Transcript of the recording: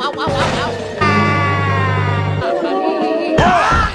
ông ông ông ông ông. Ah!